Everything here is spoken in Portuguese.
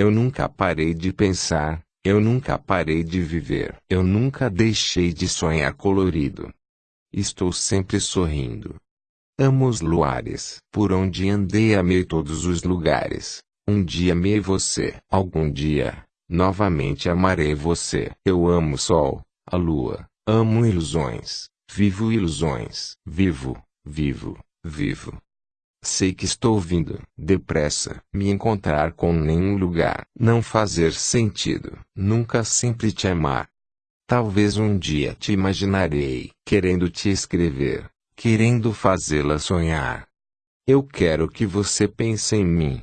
Eu nunca parei de pensar, eu nunca parei de viver. Eu nunca deixei de sonhar colorido. Estou sempre sorrindo. Amo os luares. Por onde andei amei todos os lugares. Um dia amei você. Algum dia, novamente amarei você. Eu amo o sol, a lua. Amo ilusões. Vivo ilusões. Vivo, vivo, vivo. Sei que estou vindo, depressa, me encontrar com nenhum lugar, não fazer sentido, nunca sempre te amar. Talvez um dia te imaginarei, querendo te escrever, querendo fazê-la sonhar. Eu quero que você pense em mim,